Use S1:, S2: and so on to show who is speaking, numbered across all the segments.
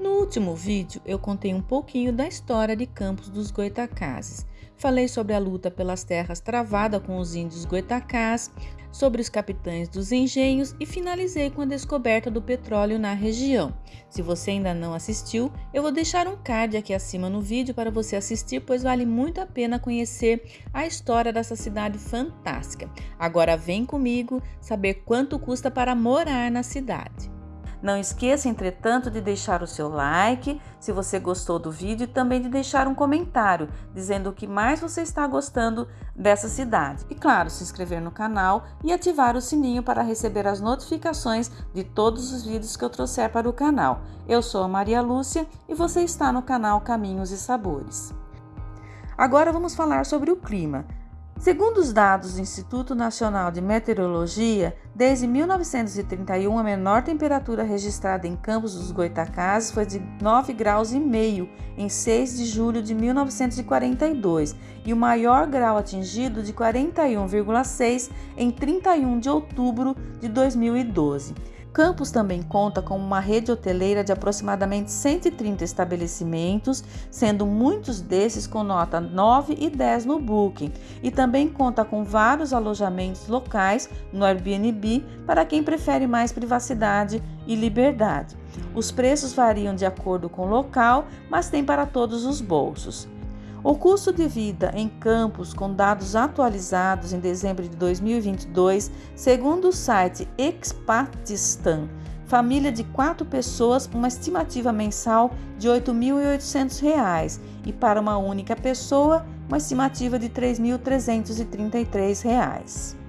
S1: No último vídeo, eu contei um pouquinho da história de Campos dos Goitacazes. Falei sobre a luta pelas terras travada com os índios goitacás, sobre os capitães dos engenhos e finalizei com a descoberta do petróleo na região. Se você ainda não assistiu, eu vou deixar um card aqui acima no vídeo para você assistir, pois vale muito a pena conhecer a história dessa cidade fantástica. Agora vem comigo saber quanto custa para morar na cidade. Não esqueça, entretanto, de deixar o seu like se você gostou do vídeo e também de deixar um comentário dizendo o que mais você está gostando dessa cidade. E claro, se inscrever no canal e ativar o sininho para receber as notificações de todos os vídeos que eu trouxer para o canal. Eu sou a Maria Lúcia e você está no canal Caminhos e Sabores. Agora vamos falar sobre o clima. Segundo os dados do Instituto Nacional de Meteorologia, desde 1931 a menor temperatura registrada em Campos dos Goitacazes foi de 9 graus e meio em 6 de julho de 1942 e o maior grau atingido de 41,6 em 31 de outubro de 2012. Campos também conta com uma rede hoteleira de aproximadamente 130 estabelecimentos, sendo muitos desses com nota 9 e 10 no Booking, e também conta com vários alojamentos locais no Airbnb para quem prefere mais privacidade e liberdade. Os preços variam de acordo com o local, mas tem para todos os bolsos. O custo de vida em campos com dados atualizados em dezembro de 2022, segundo o site Expatistan, família de quatro pessoas, uma estimativa mensal de R$ 8.800 e para uma única pessoa, uma estimativa de R$ 3.333.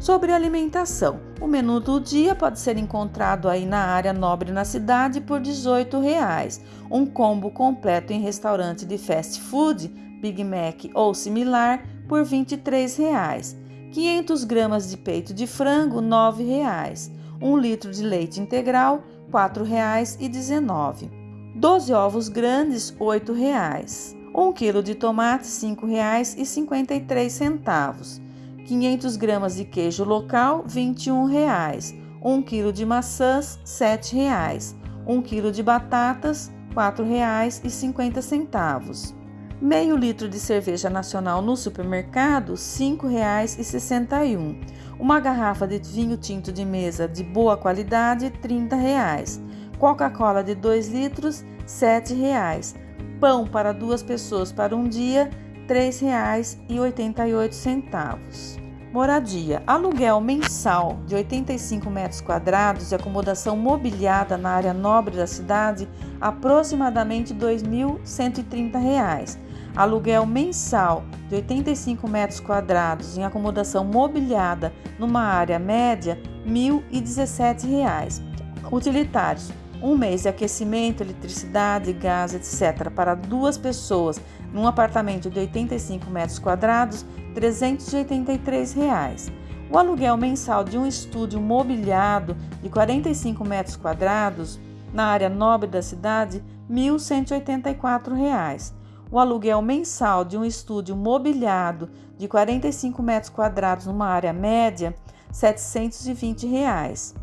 S1: Sobre alimentação, o menu do dia pode ser encontrado aí na área nobre na cidade por 18 reais. Um combo completo em restaurante de fast food, Big Mac ou similar, por 23 reais. 500 gramas de peito de frango, 9 reais. 1 litro de leite integral, R$ 4,19. 12 ovos grandes, 8 reais. 1 quilo de tomate, R$ 5,53. 500 gramas de queijo local, R$ 21,00. 1 kg de maçãs, R$ 7,00. 1 kg de batatas, R$ 4,50. Meio litro de cerveja nacional no supermercado, R$ 5,61. Uma garrafa de vinho tinto de mesa de boa qualidade, R$ 30,00. Coca-Cola de 2 litros, R$ 7,00. Pão para duas pessoas para um dia, R$ 3,88. Moradia: aluguel mensal de 85 metros quadrados de acomodação mobiliada na área nobre da cidade, aproximadamente R$ 2.130. Aluguel mensal de 85 metros quadrados em acomodação mobiliada numa área média, R$ 1.017. Utilitários: um mês de aquecimento, eletricidade, gás, etc., para duas pessoas num apartamento de 85 metros quadrados, 383 reais. O aluguel mensal de um estúdio mobiliado de 45 metros quadrados na área nobre da cidade, 1.184 reais. O aluguel mensal de um estúdio mobiliado de 45 metros quadrados numa área média, 720 reais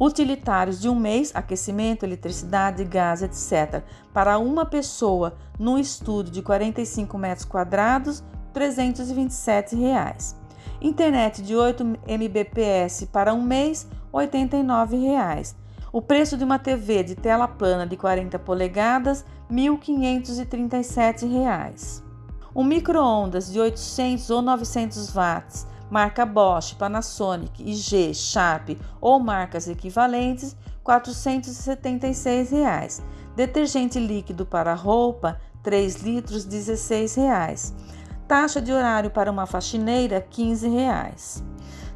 S1: utilitários de um mês, aquecimento, eletricidade, gás, etc., para uma pessoa num estúdio de 45 metros quadrados, 327 reais. Internet de 8 Mbps para um mês, 89 reais. O preço de uma TV de tela plana de 40 polegadas, 1.537 reais. Um micro-ondas de 800 ou 900 watts marca Bosch, Panasonic, IG, Sharp ou marcas equivalentes, 476 reais. Detergente líquido para roupa, 3 litros, 16 reais. Taxa de horário para uma faxineira, 15 reais.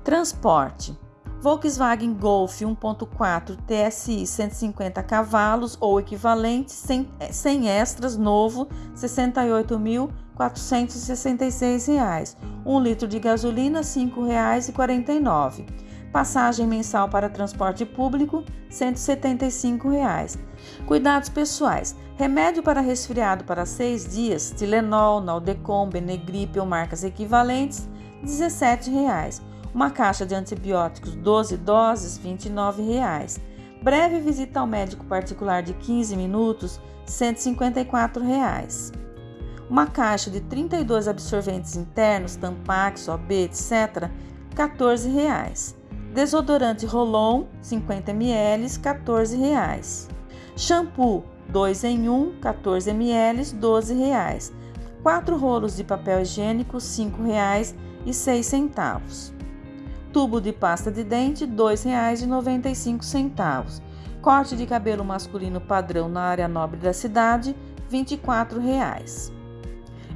S1: Transporte. Volkswagen Golf 1.4 TSI 150 cavalos ou equivalente sem, sem extras novo R$ 68.466. 1 litro de gasolina R$ 5,49. Passagem mensal para transporte público 175 reais. Cuidados pessoais. Remédio para resfriado para 6 dias, Tilenol, Naldecon, Benegripe ou marcas equivalentes 17 reais uma caixa de antibióticos 12 doses, R$ 29,00. Breve visita ao médico particular de 15 minutos, 154 reais. Uma caixa de 32 absorventes internos, Tampax, OB, etc., 14 reais. Desodorante Rolon, 50 ml, 14 reais. Shampoo 2 em 1, 14 ml, 12 reais. 4 rolos de papel higiênico, R$ 5,06 tubo de pasta de dente R$ 2,95. Corte de cabelo masculino padrão na área nobre da cidade R$ 24,00.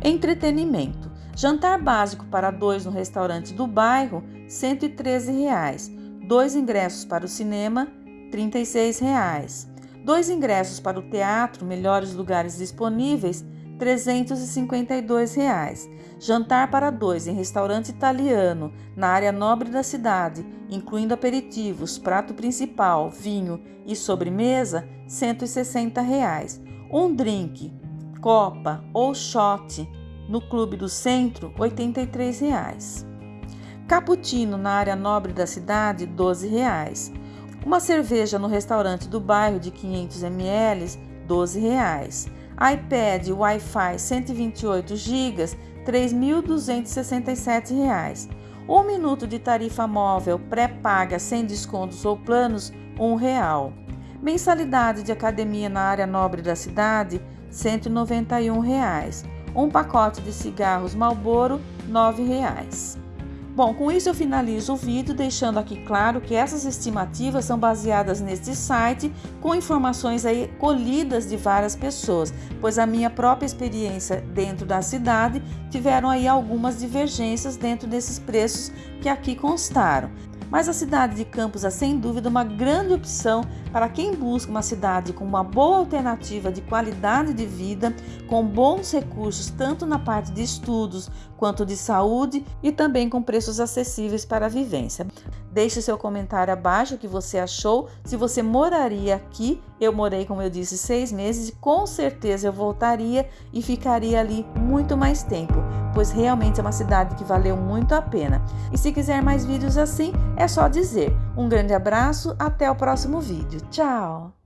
S1: Entretenimento. Jantar básico para dois no restaurante do bairro R$ 113,00. Dois ingressos para o cinema R$ 36,00. Dois ingressos para o teatro, melhores lugares disponíveis R$ 352,00. Jantar para dois em restaurante italiano, na área nobre da cidade, incluindo aperitivos, prato principal, vinho e sobremesa, 160 reais. Um drink, copa ou shot no Clube do Centro, 83 reais. Cappuccino na área nobre da cidade, 12 reais. Uma cerveja no restaurante do bairro de 500 ml, 12 reais. iPad Wi-Fi 128 GB, R$ 3.267. Um minuto de tarifa móvel pré-paga sem descontos ou planos, R$ 1,00. Mensalidade de academia na área nobre da cidade, 191 reais. Um pacote de cigarros Marlboro, R$ 9,00. Bom, com isso eu finalizo o vídeo deixando aqui claro que essas estimativas são baseadas neste site com informações aí colhidas de várias pessoas, pois a minha própria experiência dentro da cidade tiveram aí algumas divergências dentro desses preços que aqui constaram. Mas a cidade de Campos é sem dúvida uma grande opção para quem busca uma cidade com uma boa alternativa de qualidade de vida, com bons recursos tanto na parte de estudos quanto de saúde e também com preços acessíveis para a vivência. Deixe seu comentário abaixo o que você achou. Se você moraria aqui, eu morei, como eu disse, seis meses e com certeza eu voltaria e ficaria ali muito mais tempo pois realmente é uma cidade que valeu muito a pena. E se quiser mais vídeos assim, é só dizer. Um grande abraço, até o próximo vídeo. Tchau!